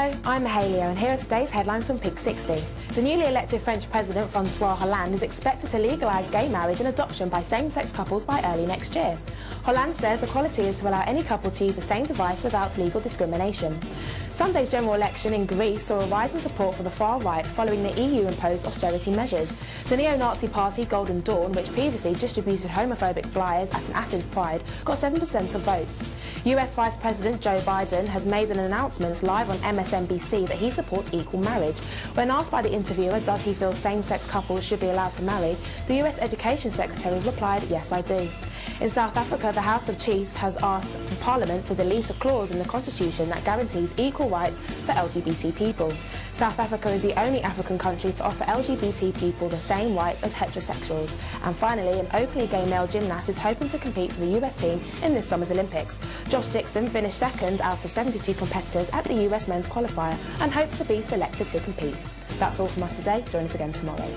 Hello, I'm Mahalia and here are today's headlines from Pink 60. The newly elected French President Francois Hollande is expected to legalise gay marriage and adoption by same-sex couples by early next year. Hollande says equality is to allow any couple to use the same device without legal discrimination. Sunday's general election in Greece saw a rise in support for the far right following the EU imposed austerity measures. The neo-Nazi party Golden Dawn, which previously distributed homophobic flyers at an Athens Pride, got 7% of votes. US Vice President Joe Biden has made an announcement live on MSNBC that he supports equal marriage. When asked by the interviewer does he feel same-sex couples should be allowed to marry, the US Education Secretary replied, yes I do. In South Africa, the House of Chiefs has asked Parliament to delete a clause in the constitution that guarantees equal rights for LGBT people. South Africa is the only African country to offer LGBT people the same rights as heterosexuals. And finally, an openly gay male gymnast is hoping to compete for the US team in this summer's Olympics. Josh Dixon finished second out of 72 competitors at the US men's qualifier and hopes to be selected to compete. That's all from us today. Join us again tomorrow.